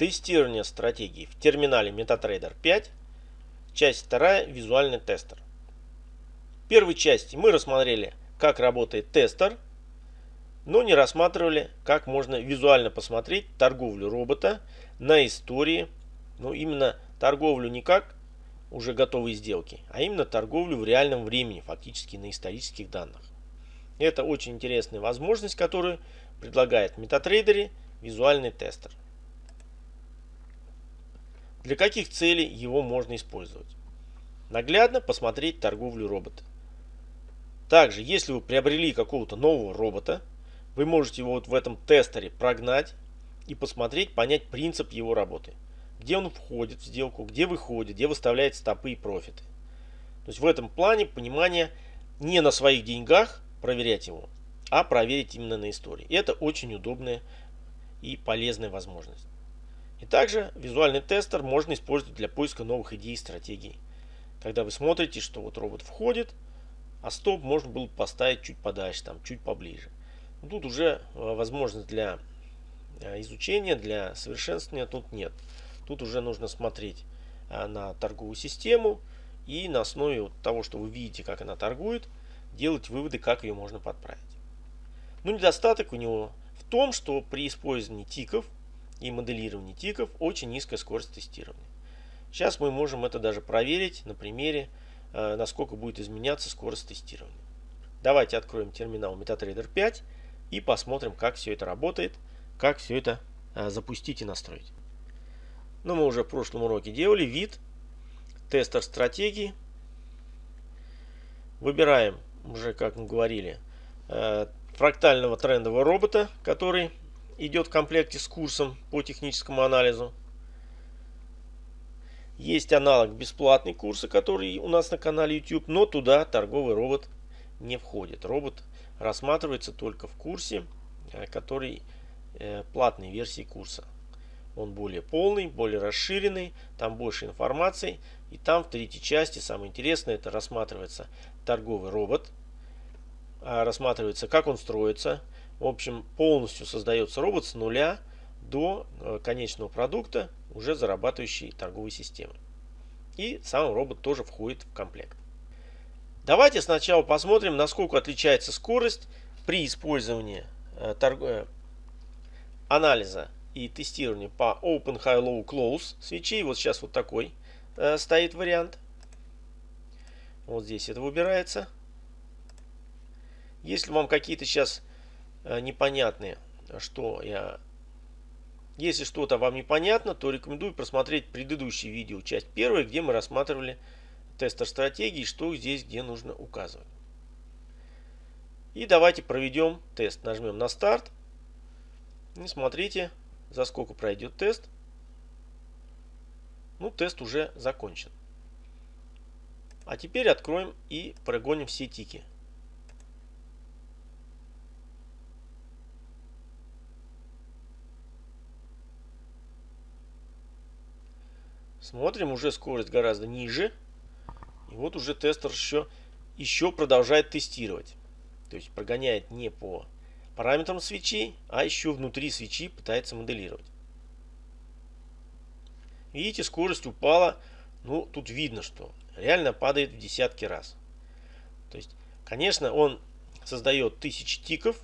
Тестирование стратегий в терминале MetaTrader 5. Часть 2. Визуальный тестер. В первой части мы рассмотрели, как работает тестер, но не рассматривали, как можно визуально посмотреть торговлю робота на истории. Ну, именно торговлю не как уже готовые сделки, а именно торговлю в реальном времени, фактически на исторических данных. Это очень интересная возможность, которую предлагает MetaTrader визуальный тестер. Для каких целей его можно использовать? Наглядно посмотреть торговлю робота. Также, если вы приобрели какого-то нового робота, вы можете его вот в этом тестере прогнать и посмотреть, понять принцип его работы. Где он входит в сделку, где выходит, где выставляет стопы и профиты. То есть в этом плане понимание не на своих деньгах проверять его, а проверить именно на истории. Это очень удобная и полезная возможность. И также визуальный тестер можно использовать для поиска новых идей и стратегий. Когда вы смотрите, что вот робот входит, а стоп можно было поставить чуть подальше, там, чуть поближе. Тут уже э, возможность для э, изучения, для совершенствования тут нет. Тут уже нужно смотреть э, на торговую систему и на основе того, что вы видите, как она торгует, делать выводы, как ее можно подправить. Но недостаток у него в том, что при использовании тиков и моделировании тиков очень низкая скорость тестирования. Сейчас мы можем это даже проверить на примере, э, насколько будет изменяться скорость тестирования. Давайте откроем терминал MetaTrader 5 и посмотрим, как все это работает, как все это э, запустить и настроить. Ну, мы уже в прошлом уроке делали вид, тестер стратегии. Выбираем, уже как мы говорили, э, фрактального трендового робота, который идет в комплекте с курсом по техническому анализу. Есть аналог бесплатный курса, который у нас на канале YouTube, но туда торговый робот не входит. Робот рассматривается только в курсе, э, который э, платной версии курса. Он более полный, более расширенный, там больше информации. И там в третьей части самое интересное, это рассматривается торговый робот, а рассматривается как он строится, в общем, полностью создается робот с нуля до э, конечного продукта, уже зарабатывающей торговой системы. И сам робот тоже входит в комплект. Давайте сначала посмотрим, насколько отличается скорость при использовании э, торг... Э, анализа и тестирования по Open High Low Close свечей. Вот сейчас вот такой стоит вариант. Вот здесь это выбирается. Если вам какие-то сейчас Э, непонятные, что я... Если что-то вам непонятно, то рекомендую просмотреть предыдущее видео, часть первая, где мы рассматривали тестер стратегии, что здесь где нужно указывать. И давайте проведем тест. Нажмем на старт. И смотрите, за сколько пройдет тест. Ну, тест уже закончен. А теперь откроем и прогоним все тики. Смотрим, уже скорость гораздо ниже. И вот уже тестер еще, еще продолжает тестировать. То есть прогоняет не по параметрам свечей, а еще внутри свечи пытается моделировать. Видите, скорость упала. Ну, тут видно, что реально падает в десятки раз. То есть, конечно, он создает тысячи тиков,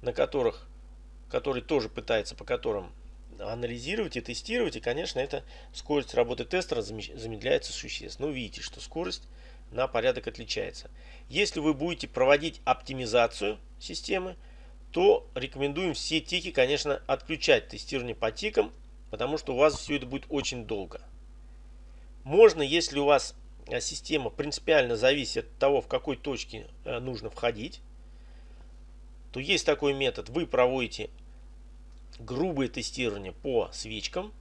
на которых, который тоже пытается, по которым анализировать и тестировать. И, конечно, эта скорость работы тестера замедляется существенно. Ну, видите, что скорость на порядок отличается. Если вы будете проводить оптимизацию системы, то рекомендуем все тики, конечно, отключать тестирование по тикам, потому что у вас все это будет очень долго. Можно, если у вас э, система принципиально зависит от того, в какой точке э, нужно входить, то есть такой метод. Вы проводите грубое тестирование по свечкам,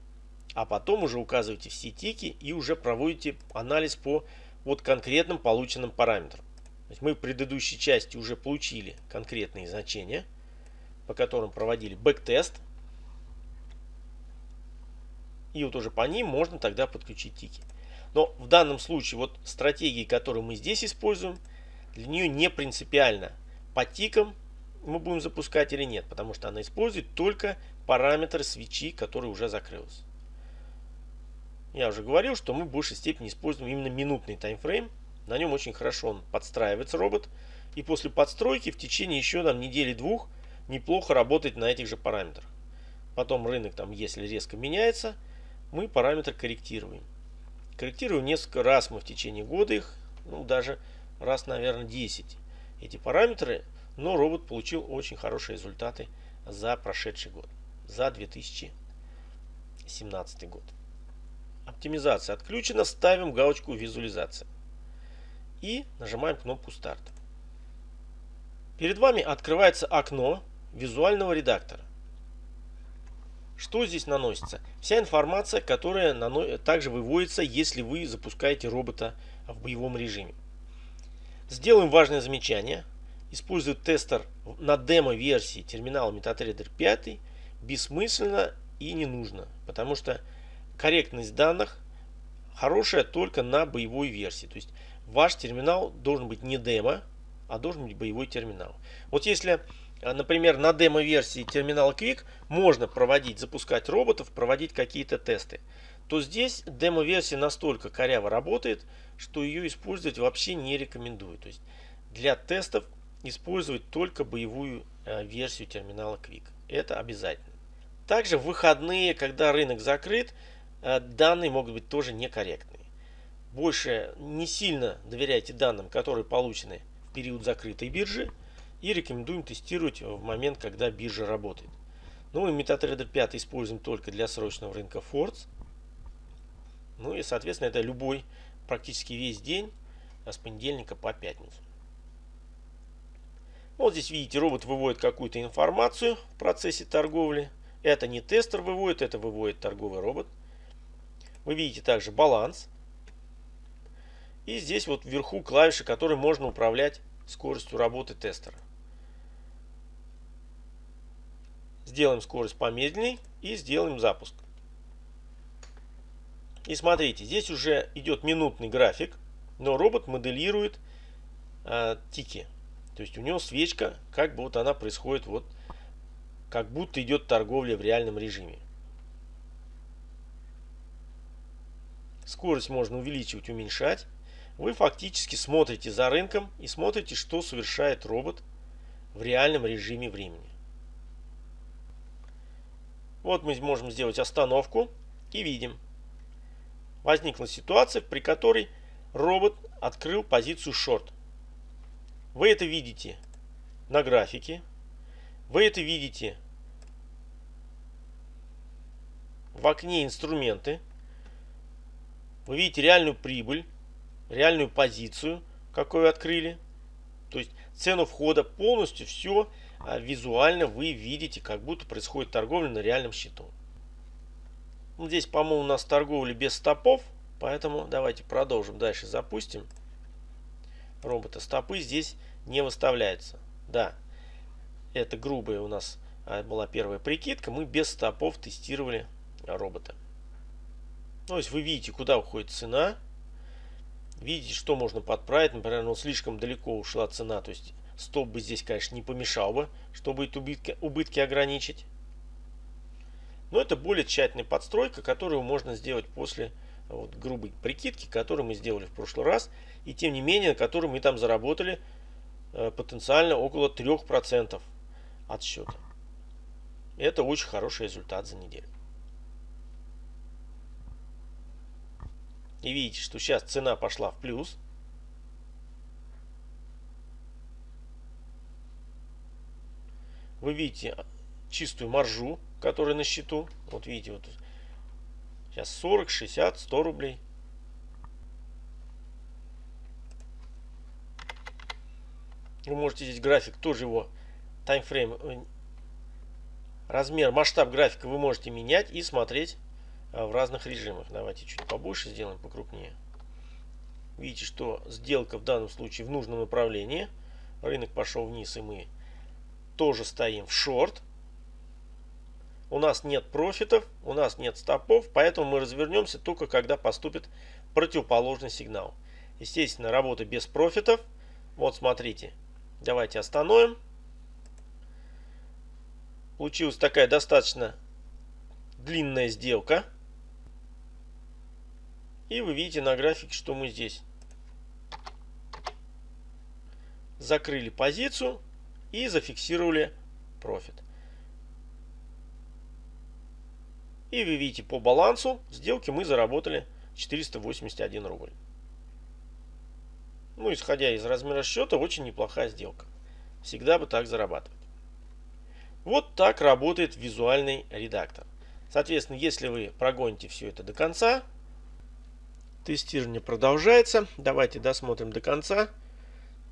а потом уже указываете все тики и уже проводите анализ по вот конкретным полученным параметрам. То есть мы в предыдущей части уже получили конкретные значения, по которым проводили бэк-тест. И вот уже по ним можно тогда подключить тики. Но в данном случае вот стратегии, которую мы здесь используем, для нее не принципиально по тикам мы будем запускать или нет, потому что она использует только параметры свечи, которая уже закрылась. я уже говорил, что мы в большей степени используем именно минутный таймфрейм. На нем очень хорошо он подстраивается, робот. И после подстройки в течение еще там недели-двух неплохо работать на этих же параметрах. Потом рынок там, если резко меняется, мы параметр корректируем. Корректируем несколько раз мы в течение года их, ну даже раз, наверное, 10 эти параметры, но робот получил очень хорошие результаты за прошедший год, за 2017 год. Оптимизация отключена, ставим галочку визуализация и нажимаем кнопку старта. Перед вами открывается окно визуального редактора. Что здесь наносится? Вся информация, которая также выводится, если вы запускаете робота в боевом режиме. Сделаем важное замечание. Использовать тестер на демо-версии терминала MetaTrader 5 бессмысленно и не нужно, потому что корректность данных хорошая только на боевой версии. То есть ваш терминал должен быть не демо, а должен быть боевой терминал. Вот если а, например, на демо-версии терминала Quick можно проводить, запускать роботов, проводить какие-то тесты, то здесь демо-версия настолько коряво работает, что ее использовать вообще не рекомендую. То есть для тестов использовать только боевую э, версию терминала Quick. Это обязательно. Также в выходные, когда рынок закрыт, э, данные могут быть тоже некорректные. Больше не сильно доверяйте данным, которые получены в период закрытой биржи и рекомендуем тестировать в момент, когда биржа работает. Ну мы MetaTrader 5 используем только для срочного рынка Forts. Ну и соответственно это любой, практически весь день а с понедельника по пятницу. Вот здесь видите, робот выводит какую-то информацию в процессе торговли. Это не тестер выводит, это выводит торговый робот. Вы видите также баланс. И здесь вот вверху клавиши, которые можно управлять скоростью работы тестера. Сделаем скорость помедленней и сделаем запуск. И смотрите, здесь уже идет минутный график, но робот моделирует э, тики. То есть у него свечка, как бы вот она происходит, вот как будто идет торговля в реальном режиме. Скорость можно увеличивать, уменьшать. Вы фактически смотрите за рынком и смотрите, что совершает робот в реальном режиме времени. Вот мы можем сделать остановку и видим. Возникла ситуация, при которой робот открыл позицию шорт. Вы это видите на графике. Вы это видите в окне инструменты. Вы видите реальную прибыль, реальную позицию, какую открыли. То есть цену входа полностью все а визуально вы видите, как будто происходит торговля на реальном счету. Здесь, по-моему, у нас торговля без стопов, поэтому давайте продолжим. Дальше запустим. Робота стопы здесь не выставляются. Да, это грубая у нас а, была первая прикидка. Мы без стопов тестировали робота. То есть вы видите, куда уходит цена. Видите, что можно подправить. Например, ну, слишком далеко ушла цена. То есть Стоп бы здесь, конечно, не помешал бы, чтобы эти убытки, убытки ограничить. Но это более тщательная подстройка, которую можно сделать после вот, грубой прикидки, которую мы сделали в прошлый раз. И тем не менее, на которой мы там заработали э, потенциально около 3% от счета. Это очень хороший результат за неделю. И видите, что сейчас цена пошла в плюс. Вы видите чистую маржу, которая на счету. Вот видите, вот сейчас 40, 60, 100 рублей. Вы можете здесь график, тоже его таймфрейм, э, размер, масштаб графика вы можете менять и смотреть э, в разных режимах. Давайте чуть побольше сделаем, покрупнее. Видите, что сделка в данном случае в нужном направлении. Рынок пошел вниз и мы тоже стоим в шорт. У нас нет профитов, у нас нет стопов, поэтому мы развернемся только когда поступит противоположный сигнал. Естественно, работа без профитов. Вот смотрите, давайте остановим. Получилась такая достаточно длинная сделка. И вы видите на графике, что мы здесь закрыли позицию и зафиксировали профит. И вы видите по балансу сделки мы заработали 481 рубль. Ну, исходя из размера счета, очень неплохая сделка. Всегда бы так зарабатывать. Вот так работает визуальный редактор. Соответственно, если вы прогоните все это до конца, тестирование продолжается. Давайте досмотрим до конца.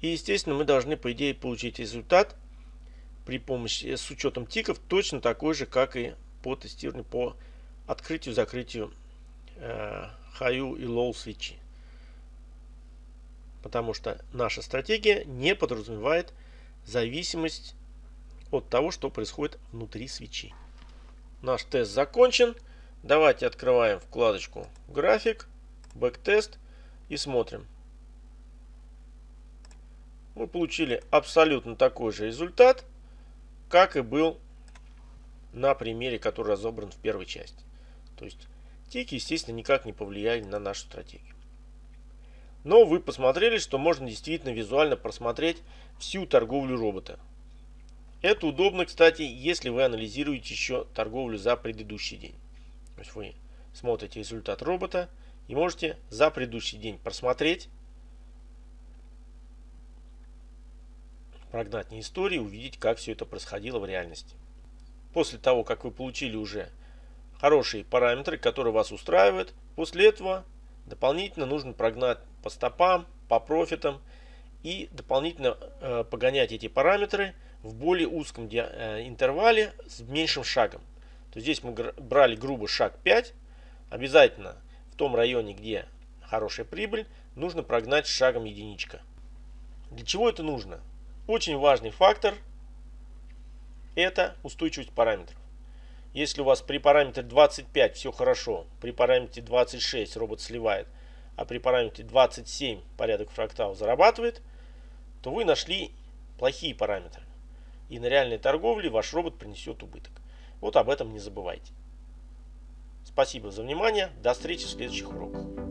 И, естественно, мы должны, по идее, получить результат при помощи, с учетом тиков точно такой же, как и по тестированию по открытию-закрытию э, high и low свечи. Потому что наша стратегия не подразумевает зависимость от того, что происходит внутри свечи. Наш тест закончен. Давайте открываем вкладочку график, бэктест и смотрим. Мы получили абсолютно такой же результат, как и был на примере, который разобран в первой части. То есть тики, естественно, никак не повлияли на нашу стратегию. Но вы посмотрели, что можно действительно визуально просмотреть всю торговлю робота. Это удобно, кстати, если вы анализируете еще торговлю за предыдущий день. То есть вы смотрите результат робота и можете за предыдущий день просмотреть, прогнать не истории, увидеть, как все это происходило в реальности. После того, как вы получили уже хорошие параметры, которые вас устраивают. После этого дополнительно нужно прогнать по стопам, по профитам и дополнительно э, погонять эти параметры в более узком э, интервале с меньшим шагом. То есть здесь мы брали грубо шаг 5. Обязательно в том районе, где хорошая прибыль, нужно прогнать шагом единичка. Для чего это нужно? Очень важный фактор – это устойчивость параметров. Если у вас при параметре 25 все хорошо, при параметре 26 робот сливает, а при параметре 27 порядок фрактал зарабатывает, то вы нашли плохие параметры. И на реальной торговле ваш робот принесет убыток. Вот об этом не забывайте. Спасибо за внимание. До встречи в следующих уроках.